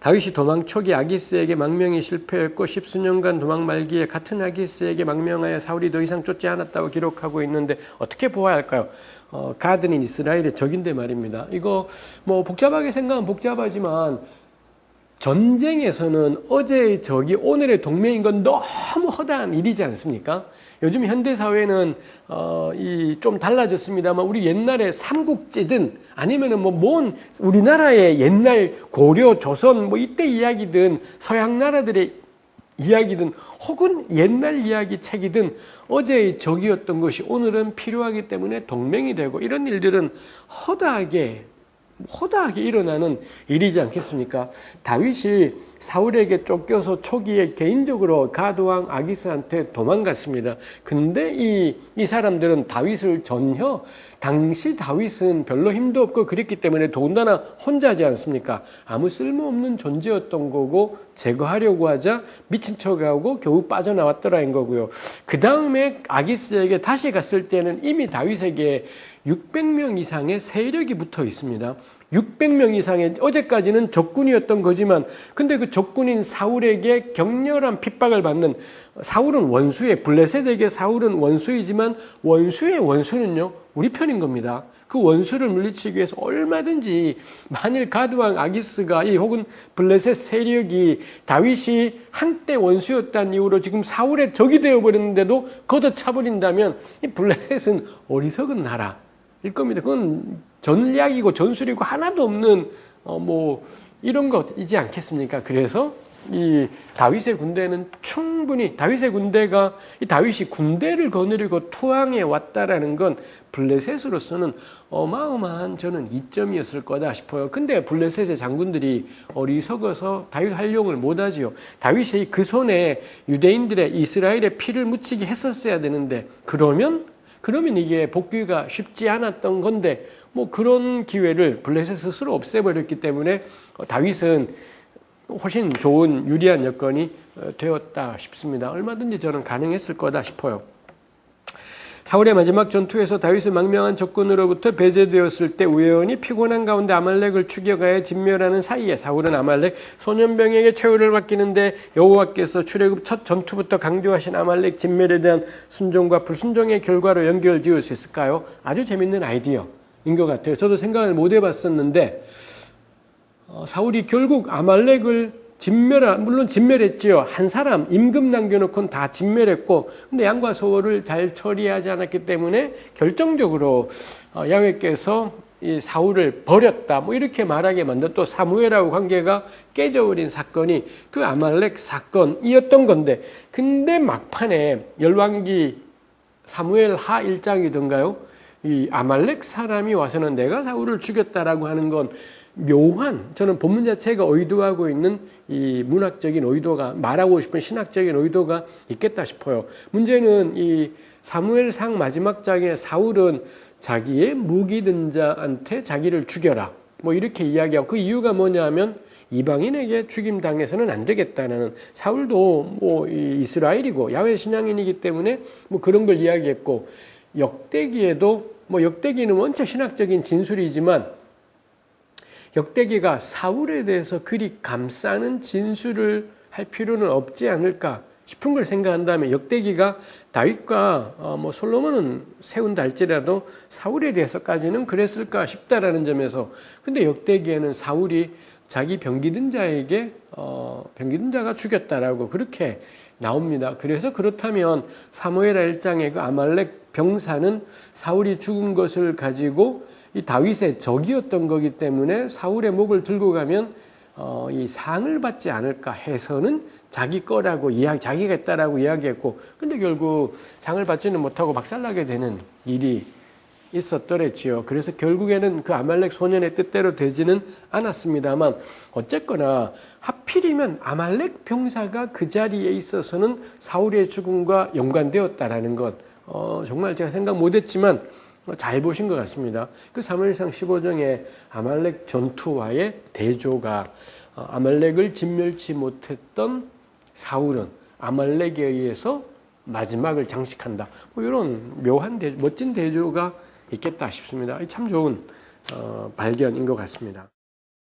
다윗이 도망 초기 아기스에게 망명이 실패했고 십수년간 도망 말기에 같은 아기스에게 망명하여 사울이 더 이상 쫓지 않았다고 기록하고 있는데 어떻게 보아야 할까요? 어, 가드는 이스라엘의 적인데 말입니다. 이거 뭐 복잡하게 생각하면 복잡하지만 전쟁에서는 어제의 적이 오늘의 동맹인 건 너무 허다한 일이지 않습니까? 요즘 현대 사회는 어, 이 좀 달라졌습니다만 우리 옛날에 삼국지든 아니면은 뭐 뭔 우리나라의 옛날 고려 조선 뭐 이때 이야기든 서양 나라들의 이야기든 혹은 옛날 이야기 책이든 어제의 적이었던 것이 오늘은 필요하기 때문에 동맹이 되고 이런 일들은 허다하게 허다하게 일어나는 일이지 않겠습니까? 다윗이 사울에게 쫓겨서 초기에 개인적으로 가드왕 아기스한테 도망갔습니다. 근데 이, 이 사람들은 다윗을 전혀 당시 다윗은 별로 힘도 없고 그랬기 때문에 더군다나 혼자지 않습니까? 아무 쓸모없는 존재였던 거고 제거하려고 하자 미친 척하고 겨우 빠져나왔더라는 거고요. 그 다음에 아기스에게 다시 갔을 때는 이미 다윗에게 600명 이상의 세력이 붙어 있습니다. 600명 이상의 어제까지는 적군이었던 거지만 근데 그 적군인 사울에게 격렬한 핍박을 받는 사울은 원수의 블레셋에게 사울은 원수이지만 원수의 원수는요 우리 편인 겁니다. 그 원수를 물리치기 위해서 얼마든지 만일 가드왕 아기스가 이 혹은 블레셋 세력이 다윗이 한때 원수였다는 이유로 지금 사울의 적이 되어버렸는데도 걷어차버린다면 이 블레셋은 어리석은 나라일 겁니다. 그건 전략이고 전술이고 하나도 없는 어뭐 이런 것이지 않겠습니까? 그래서 이 다윗의 군대는 충분히 다윗의 군대가 이 다윗이 군대를 거느리고 투항해 왔다라는 건 블레셋으로서는 어마어마한 저는 이점이었을 거다 싶어요. 근데 블레셋의 장군들이 어리석어서 다윗 활용을 못하지요. 다윗이 그 손에 유대인들의 이스라엘의 피를 묻히게 했었어야 되는데 그러면 그러면 이게 복귀가 쉽지 않았던 건데 뭐 그런 기회를 블레셋 스스로 없애버렸기 때문에 다윗은 훨씬 좋은 유리한 여건이 되었다 싶습니다. 얼마든지 저는 가능했을 거다 싶어요. 사울의 마지막 전투에서 다윗은 망명한 적군으로부터 배제되었을 때 우연히 피곤한 가운데 아말렉을 추격하여 진멸하는 사이에 사울은 아말렉 소년병에게 최후를 맡기는데 여호와께서 출애굽 첫 전투부터 강조하신 아말렉 진멸에 대한 순종과 불순종의 결과로 연결 지을 수 있을까요? 아주 재밌는 아이디어인 것 같아요. 저도 생각을 못 해봤었는데 어, 사울이 결국 아말렉을 진멸한 물론 진멸했지요. 한 사람 임금 남겨놓고는 다 진멸했고 근데 양과 소를 잘 처리하지 않았기 때문에 결정적으로 어, 야훼께서 이 사울을 버렸다 뭐 이렇게 말하게 만든 또 사무엘하고 관계가 깨져버린 사건이 그 아말렉 사건이었던 건데 근데 막판에 열왕기 사무엘 하 1장이던가요? 이 아말렉 사람이 와서는 내가 사울을 죽였다라고 하는 건 묘한 저는 본문 자체가 의도하고 있는 이 문학적인 의도가 말하고 싶은 신학적인 의도가 있겠다 싶어요. 문제는 이 사무엘상 마지막 장에 사울은 자기의 무기 든 자한테 자기를 죽여라. 뭐 이렇게 이야기하고 그 이유가 뭐냐면 이방인에게 죽임 당해서는 안 되겠다는 사울도 뭐 이스라엘이고 야훼 신앙인이기 때문에 뭐 그런 걸 이야기했고 역대기에도 뭐 역대기는 원체 신학적인 진술이지만 역대기가 사울에 대해서 그리 감싸는 진술을 할 필요는 없지 않을까 싶은 걸 생각한다면 역대기가 다윗과 어, 뭐 솔로몬은 세운다 할지라도 사울에 대해서까지는 그랬을까 싶다라는 점에서 근데 역대기에는 사울이 자기 병기든 자에게 어, 병기든 자가 죽였다라고 그렇게 나옵니다. 그래서 그렇다면 사무엘하 1장의 그 아말렉 병사는 사울이 죽은 것을 가지고 이 다윗의 적이었던 거기 때문에 사울의 목을 들고 가면 어, 이 상을 받지 않을까 해서는 자기 거라고 이야기, 자기가 했다라고 이야기했고, 근데 결국 상을 받지는 못하고 박살나게 되는 일이 있었더랬지요. 그래서 결국에는 그 아말렉 소년의 뜻대로 되지는 않았습니다만, 어쨌거나 하필이면 아말렉 병사가 그 자리에 있어서는 사울의 죽음과 연관되었다라는 것, 어, 정말 제가 생각 못했지만 뭐잘 보신 것 같습니다. 그 사무엘상 15장의 아말렉 전투와의 대조가 어, 아말렉을 진멸치 못했던 사울은 아말렉에 의해서 마지막을 장식한다. 뭐 이런 묘한 대, 멋진 대조가 있겠다 싶습니다. 참 좋은 어, 발견인 것 같습니다.